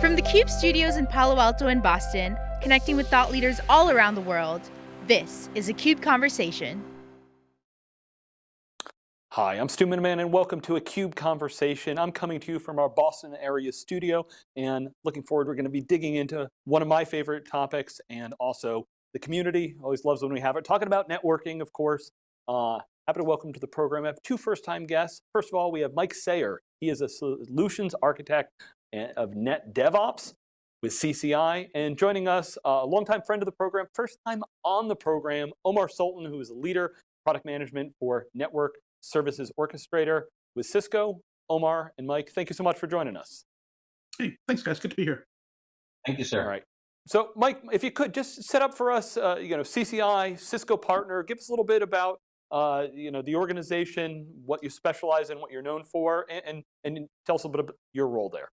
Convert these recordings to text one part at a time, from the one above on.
From the CUBE studios in Palo Alto and Boston, connecting with thought leaders all around the world, this is a CUBE Conversation. Hi, I'm Stu Miniman and welcome to a CUBE Conversation. I'm coming to you from our Boston area studio and looking forward, we're going to be digging into one of my favorite topics and also the community, always loves when we have it. Talking about networking, of course. Uh, happy to welcome to the program, I have two first time guests. First of all, we have Mike Sayer. He is a solutions architect of Net DevOps with CCI. And joining us, uh, a longtime friend of the program, first time on the program, Omar Sultan, who is a leader, product management for Network Services Orchestrator with Cisco. Omar and Mike, thank you so much for joining us. Hey, thanks guys, good to be here. Thank you, sir. All right. So Mike, if you could just set up for us, uh, you know, CCI, Cisco partner, give us a little bit about uh, you know, the organization, what you specialize in, what you're known for, and, and, and tell us a little bit about your role there.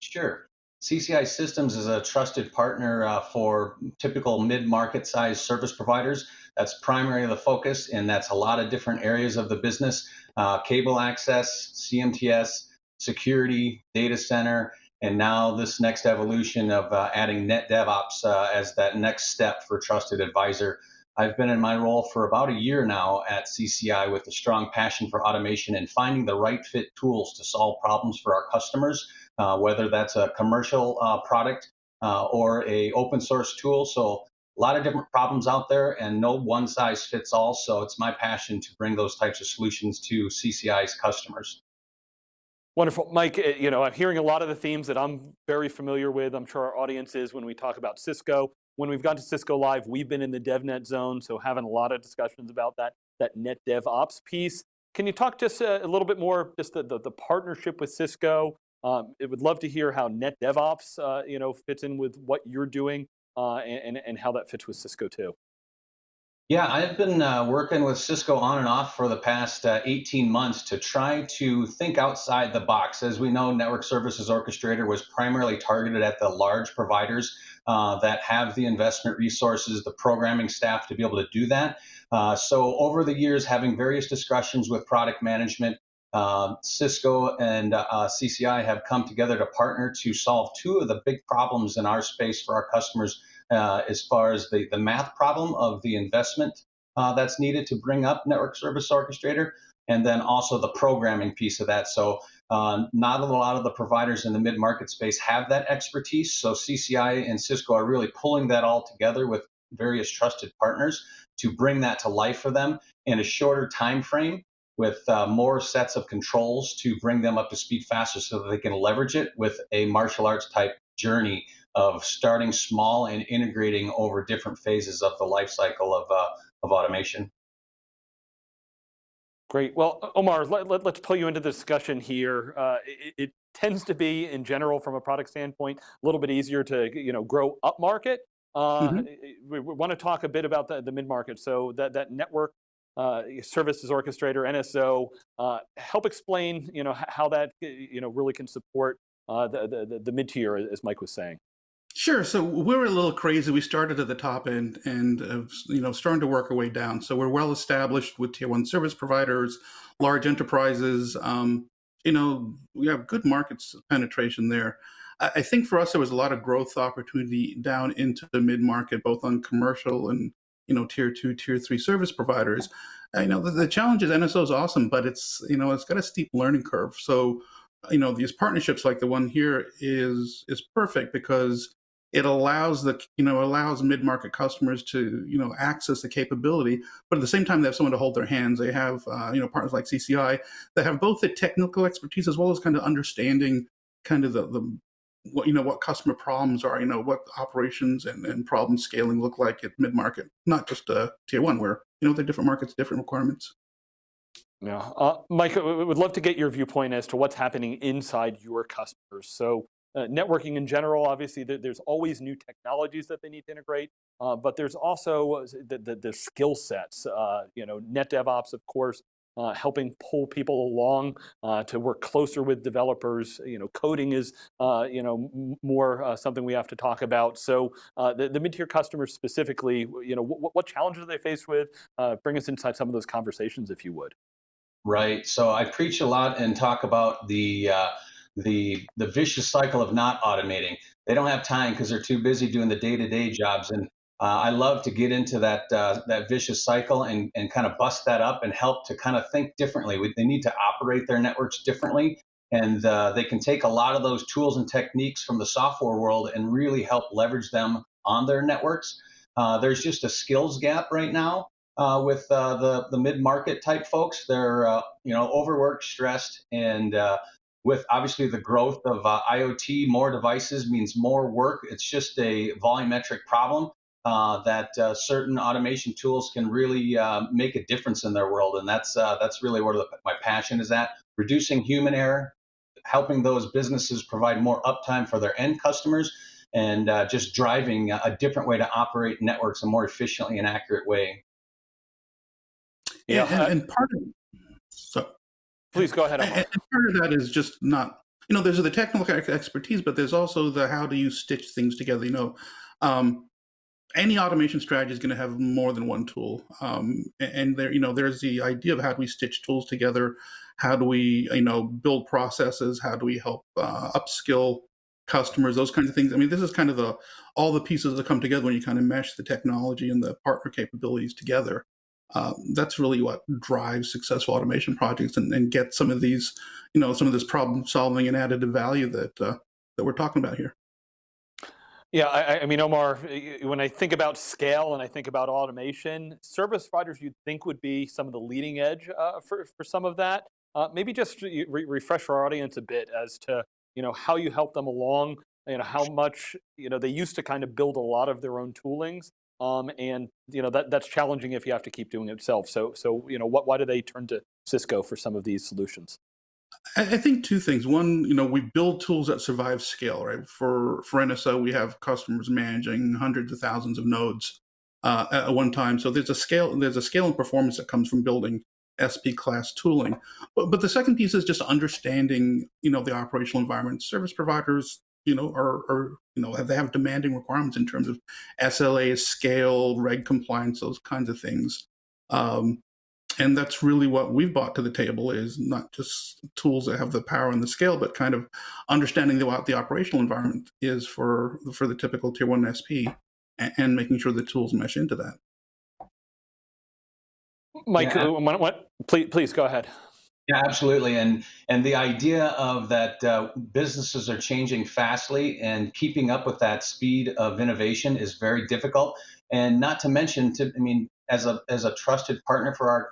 Sure. CCI Systems is a trusted partner uh, for typical mid-market size service providers. That's primarily the focus, and that's a lot of different areas of the business. Uh, cable access, CMTS, security, data center, and now this next evolution of uh, adding net DevOps uh, as that next step for trusted advisor. I've been in my role for about a year now at CCI with a strong passion for automation and finding the right fit tools to solve problems for our customers uh, whether that's a commercial uh, product uh, or a open source tool. So a lot of different problems out there and no one size fits all. So it's my passion to bring those types of solutions to CCI's customers. Wonderful. Mike, eh, you know, I'm hearing a lot of the themes that I'm very familiar with. I'm sure our audience is when we talk about Cisco. When we've gone to Cisco Live, we've been in the DevNet zone, so having a lot of discussions about that, that net DevOps piece. Can you talk to us a, little bit more, just the, the, the partnership with Cisco, um, it would love to hear how Net DevOps uh, you know, fits in with what you're doing uh, and, and how that fits with Cisco too. Yeah, I've been uh, working with Cisco on and off for the past uh, 18 months to try to think outside the box. As we know, Network Services Orchestrator was primarily targeted at the large providers uh, that have the investment resources, the programming staff to be able to do that. Uh, so over the years, having various discussions with product management, uh, Cisco and uh, CCI have come together to partner to solve two of the big problems in our space for our customers uh, as far as the, the math problem of the investment uh, that's needed to bring up Network Service Orchestrator, and then also the programming piece of that. So uh, not a lot of the providers in the mid-market space have that expertise. So CCI and Cisco are really pulling that all together with various trusted partners to bring that to life for them in a shorter time frame with uh, more sets of controls to bring them up to speed faster so that they can leverage it with a martial arts type journey of starting small and integrating over different phases of the life cycle of, uh, of automation. Great. Well, Omar, let, us let, pull you into the discussion here. Uh, it, it, tends to be, in general, from a product standpoint, a little bit easier to you know grow up market. Uh, mm -hmm. we, we, want to talk a bit about the, the mid market. So that that network uh, services orchestrator, NSO, uh, help explain you know, how that you know, really can support uh, the, the, the mid-tier, as Mike was saying. Sure. So we're a little crazy. We started at the top end and, uh, you know, starting to work our way down. So we're well established with tier one service providers, large enterprises. Um, you know, we have good markets penetration there. I, I think for us, there was a lot of growth opportunity down into the mid market, both on commercial and you know, tier two, tier three service providers. You know, the, the challenge is NSO is awesome, but it's, you know, it's got a steep learning curve. So, you know, these partnerships like the one here is, is perfect because it allows the, you know, allows mid-market customers to, you know, access the capability, but at the same time, they have someone to hold their hands. They have, uh, you know, partners like CCI that have both the technical expertise as well as kind of understanding kind of the, the what you know what customer problems are you know what operations and, and problem scaling look like at mid-market not just uh, tier one where you know the different markets different requirements. Yeah uh, mike we would love to get your viewpoint as to what's happening inside your customers. So uh, networking in general obviously there's always new technologies that they need to integrate uh, but there's also uh, the, the, the skill sets uh, you know net devops of course uh, helping pull people along uh, to work closer with developers. You know, coding is uh, you know more uh, something we have to talk about. So uh, the, the mid-tier customers specifically, you know, what, challenges are they faced with? Bring us inside some of those conversations, if you would. Right. So I preach a lot and talk about the the the vicious cycle of not automating. They don't have time because they're too busy doing the day-to-day jobs. And uh, I love to get into that uh, that vicious cycle and and kind of bust that up and help to kind of think differently. They need to operate their networks differently, and uh, they can take a lot of those tools and techniques from the software world and really help leverage them on their networks. Uh, there's just a skills gap right now uh, with uh, the the mid market type folks. They're you know overworked, stressed, and with obviously the growth of IoT, more devices means more work. It's just a volumetric problem. That certain automation tools can really make a difference in their world, and that's that's really where the, my passion is at: reducing human error, helping those businesses provide more uptime for their end customers, and uh, just driving a different way to operate networks a more efficiently and accurate way. Yeah, and, and, part of so please go ahead. And, and part of that is just not you know there's the technical expertise, but there's also the how do you stitch things together. You know, um, any automation strategy is going to have more than one tool, um, and there you know there's the idea of how do we stitch tools together, how do we you know build processes, how do we help uh, upskill customers, those kinds of things. I mean, this is kind of the all the pieces that come together when you kind of mesh the technology and the partner capabilities together. Uh, that's really what drives successful automation projects and, and get some of these, you know, some of this problem solving and additive value that uh, that we're talking about here. Yeah, I, I, mean, Omar, when I think about scale and I think about automation, service providers you'd think would be some of the leading edge uh, for, for some of that. Uh, maybe just re refresh our audience a bit as to you know, how you help them along, you know, how much, you know, they used to kind of build a lot of their own toolings. Um, and, you know, that, that's challenging if you have to keep doing it yourself. So, so, you know, what, why do they turn to Cisco for some of these solutions? I think two things. One, you know, we build tools that survive scale, right? For for NSO, we have customers managing hundreds of thousands of nodes uh, at one time. So there's a scale, there's a scale and performance that comes from building SP class tooling. But, but the second piece is just understanding, you know, the operational environment. Service providers, you know, are, are you know, have, they have demanding requirements in terms of SLA, scale, reg compliance, those kinds of things. Um, and that's really what we've brought to the table is not just tools that have the power and the scale, but kind of understanding the, what the operational environment is for for the typical tier one SP and, and making sure the tools mesh into that. Mike, yeah. Uh, what, what, please, please go ahead. Yeah, absolutely. And and the idea of that uh, businesses are changing fastly and keeping up with that speed of innovation is very difficult. And not to mention, to I mean, as a as a trusted partner for our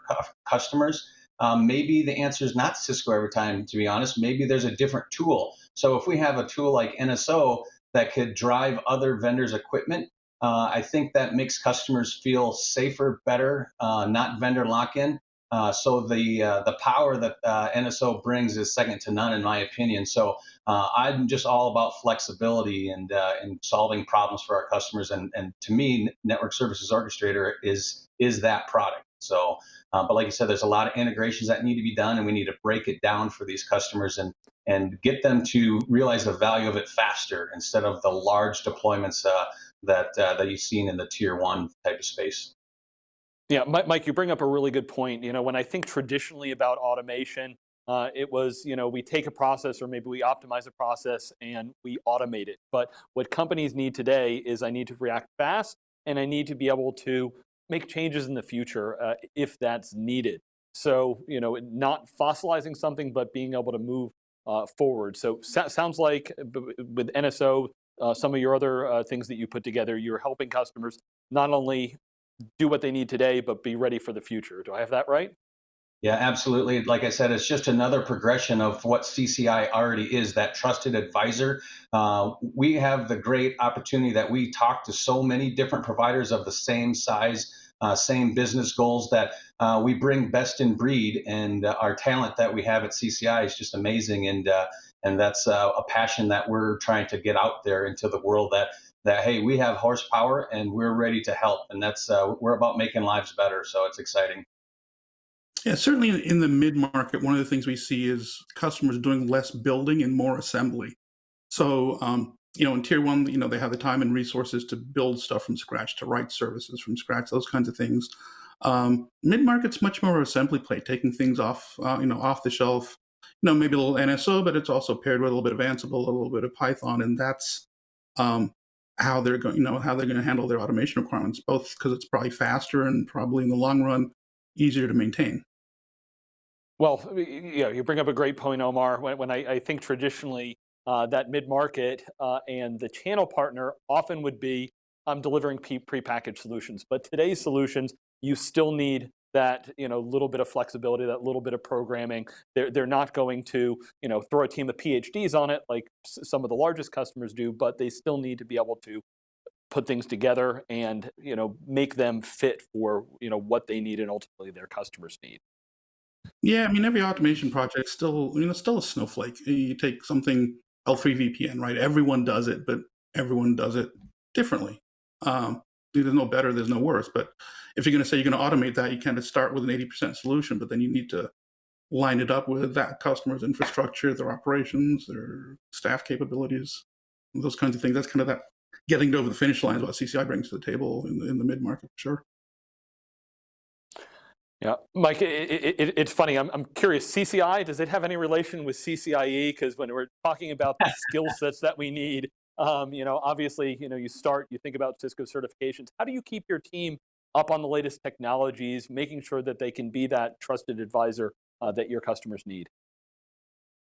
customers, um, maybe the answer is not Cisco every time. To be honest, maybe there's a different tool. So if we have a tool like NSO that could drive other vendors' equipment uh, I think that makes customers feel safer, better, uh, not vendor lock-in. Uh, so the uh, the power that uh, NSO brings is second to none, in my opinion. So uh, I'm just all about flexibility and and solving problems for our customers. And and to me, Network Services Orchestrator is is that product. So, but like you said, there's a lot of integrations that need to be done, and we need to break it down for these customers and and get them to realize the value of it faster instead of the large deployments that uh, that you've seen in the tier one type of space. Yeah, Mike, you bring up a really good point. You know, when I think traditionally about automation, uh, it was, you know, we take a process or maybe we optimize a process and we automate it. But what companies need today is I need to react fast and I need to be able to make changes in the future uh, if that's needed. So, you know, not fossilizing something, but being able to move uh, forward. So sounds like with NSO, uh, some of your other uh, things that you put together, you're helping customers not only do what they need today, but be ready for the future. Do I have that right? Yeah, absolutely. Like I said, it's just another progression of what CCI already is, that trusted advisor. Uh, we have the great opportunity that we talk to so many different providers of the same size, uh, same business goals that uh, we bring best in breed. And uh, our talent that we have at CCI is just amazing. And uh, and that's uh, a passion that we're trying to get out there into the world that that hey we have horsepower and we're ready to help and that's uh, we're about making lives better so it's exciting yeah certainly in the mid market one of the things we see is customers doing less building and more assembly so um, you know in tier one you know they have the time and resources to build stuff from scratch to write services from scratch those kinds of things um, mid market's much more assembly play taking things off uh, you know off the shelf You know, maybe a little NSO, but it's also paired with a little bit of Ansible, a little bit of Python, and that's um, how they're going, you know, how they're going to handle their automation requirements, both because it's probably faster and probably in the long run easier to maintain. Well, you know, you bring up a great point, Omar. When, when I, I, think traditionally uh, that mid-market uh, and the channel partner often would be um, delivering pre-packaged solutions. But today's solutions, you still need that you know little bit of flexibility, that little bit of programming. They're they're not going to you know throw a team of PhDs on it like some of the largest customers do, but they still need to be able to put things together and you know make them fit for you know what they need and ultimately their customers need. Yeah, I mean every automation project still you know still a snowflake. You take something L3 VPN, right? Everyone does it, but everyone does it differently. Um, there's no better, there's no worse. But if you're going to say you're going to automate that, you kind of start with an 80% solution, but then you need to line it up with that customer's infrastructure, their operations, their staff capabilities, those kinds of things. That's kind of that getting over the finish line is what CCI brings to the table in the, in the mid market, sure. Yeah, Mike, it, it, it's funny. I'm, I'm curious. CCI does it have any relation with CCIE? Because when we're talking about the skill sets that we need, um, you know, obviously, you know, you start, you think about Cisco certifications. How do you keep your team up on the latest technologies, making sure that they can be that trusted advisor uh, that your customers need?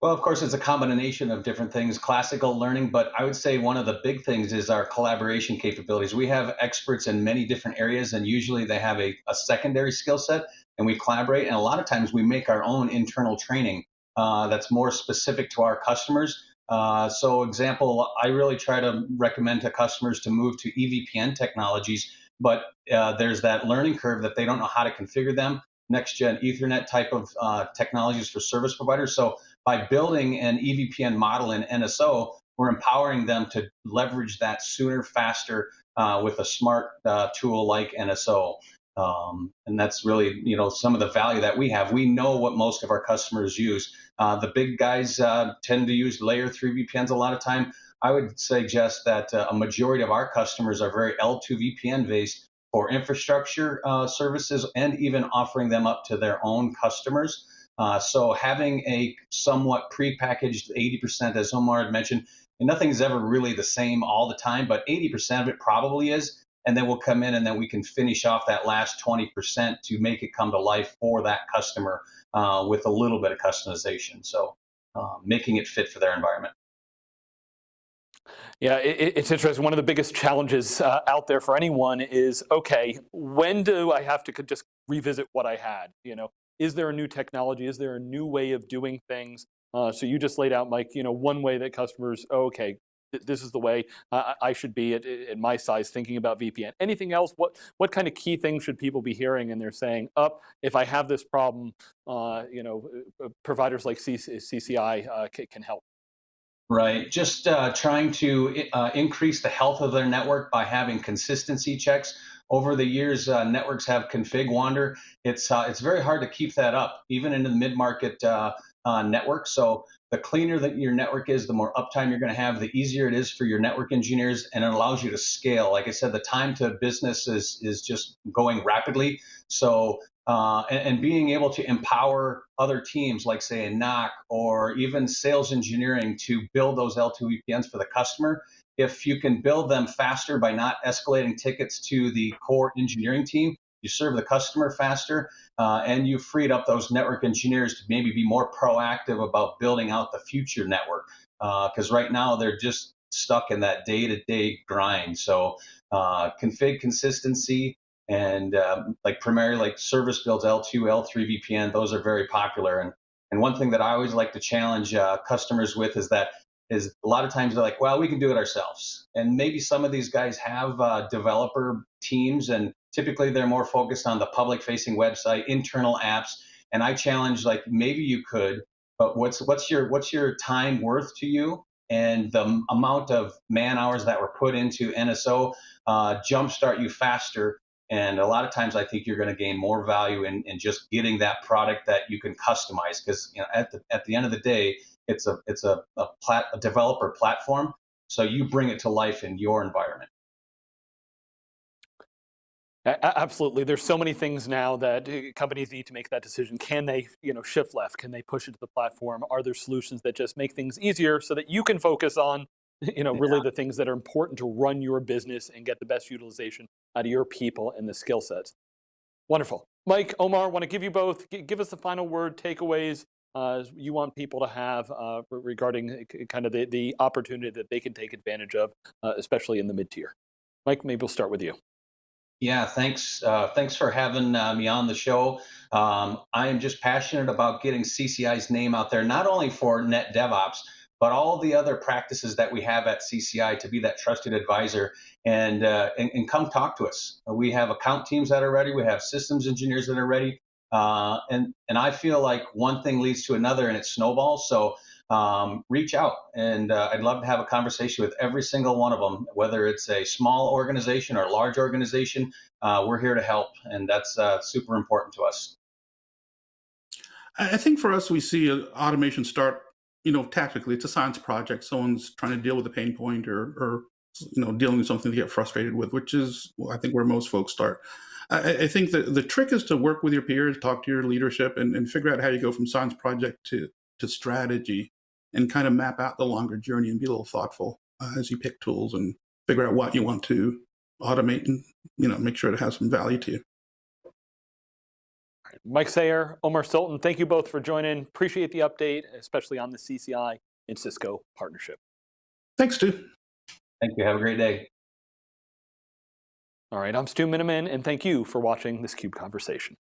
Well, of course, it's a combination of different things, classical learning, but I would say one of the big things is our collaboration capabilities. We have experts in many different areas, and usually they have a, a secondary skill set, and we collaborate. And a lot of times we make our own internal training uh, that's more specific to our customers. Uh, so, example, I really try to recommend to customers to move to EVPN technologies, but uh, there's that learning curve that they don't know how to configure them. Next gen Ethernet type of uh, technologies for service providers. So, by building an EVPN model in NSO, we're empowering them to leverage that sooner, faster uh, with a smart uh, tool like NSO. Um, and that's really, you know, some of the value that we have. We know what most of our customers use. Uh, the big guys uh, tend to use layer three VPNs a lot of time. I would suggest that uh, a majority of our customers are very L2 VPN based for infrastructure uh, services and even offering them up to their own customers. Uh, so having a somewhat prepackaged 80%, as Omar had mentioned, and nothing's ever really the same all the time, but 80% of it probably is and then we'll come in and then we can finish off that last 20% to make it come to life for that customer uh, with a little bit of customization. So uh, making it fit for their environment. Yeah, it, it's interesting. One of the biggest challenges uh, out there for anyone is, okay, when do I have to just revisit what I had? You know, is there a new technology? Is there a new way of doing things? Uh, so you just laid out, Mike, you know, one way that customers, oh, okay, this is the way uh, I should be at, at, my size thinking about VPN. Anything else? What what kind of key things should people be hearing? And they're saying, up, oh, if I have this problem, uh, you know, uh, providers like CCI uh, can help. Right. Just uh, trying to uh, increase the health of their network by having consistency checks. Over the years, uh, networks have config wander. It's uh, it's very hard to keep that up, even in the mid market uh, network. So the cleaner that your network is, the more uptime you're going to have, the easier it is for your network engineers, and it allows you to scale. Like I said, the time to business is is just going rapidly. So uh, and, and, being able to empower other teams, like say a NOC or even sales engineering, to build those L2 VPNs for the customer. If you can build them faster by not escalating tickets to the core engineering team, you serve the customer faster, uh, and you freed up those network engineers to maybe be more proactive about building out the future network. Because uh, right now they're just stuck in that day-to-day grind. So uh, config consistency and um, like primarily like service builds L2, L3 VPN, those are very popular. And and one thing that I always like to challenge uh, customers with is that is a lot of times they're like, well, we can do it ourselves. And maybe some of these guys have uh, developer teams and Typically, they're more focused on the public facing website, internal apps. And I challenge like maybe you could, but what's what's your what's your time worth to you? And the amount of man hours that were put into NSO uh, jumpstart you faster. And a lot of times, I think you're going to gain more value in, in just getting that product that you can customize. Because you know, at the at the end of the day, it's a it's a a, plat, a developer platform. So you bring it to life in your environment. Absolutely. There's so many things now that uh, companies need to make that decision. Can they, you know, shift left? Can they push it to the platform? Are there solutions that just make things easier so that you can focus on, you know, really the things that are important to run your business and get the best utilization out of your people and the skill sets? Wonderful. Mike, Omar, want to give you both, give us the final word, takeaways uh, you want people to have uh, regarding uh, kind of the, the opportunity that they can take advantage of, uh, especially in the mid-tier. Mike, maybe we'll start with you. Yeah, thanks. Uh, thanks for having uh, me on the show. Um, I am just passionate about getting CCI's name out there, not only for Net DevOps, but all the other practices that we have at CCI to be that trusted advisor and, uh, and, and come talk to us. We have account teams that are ready. We have systems engineers that are ready. Uh, and, and I feel like one thing leads to another and it snowballs. So um, reach out and uh, I'd love to have a conversation with every single one of them, whether it's a small organization or a large organization. Uh, we're here to help, and that's uh, super important to us. I think for us, we see uh, automation start, you know, tactically. It's a science project. Someone's trying to deal with a pain point or, or you know, dealing with something to get frustrated with, which is, well, I think, where most folks start. I, I- think that the trick is to work with your peers, talk to your leadership, and, and figure out how you go from science project to to strategy, and kind of map out the longer journey and be a little thoughtful uh, as you pick tools and figure out what you want to automate and you know make sure it has some value to you. Mike Sayer, Omar Sultan, thank you both for joining. Appreciate the update, especially on the CCI and Cisco partnership. Thanks, Stu. Thank you. Have a great day. All right, I'm Stu Miniman, and thank you for watching this CUBE conversation.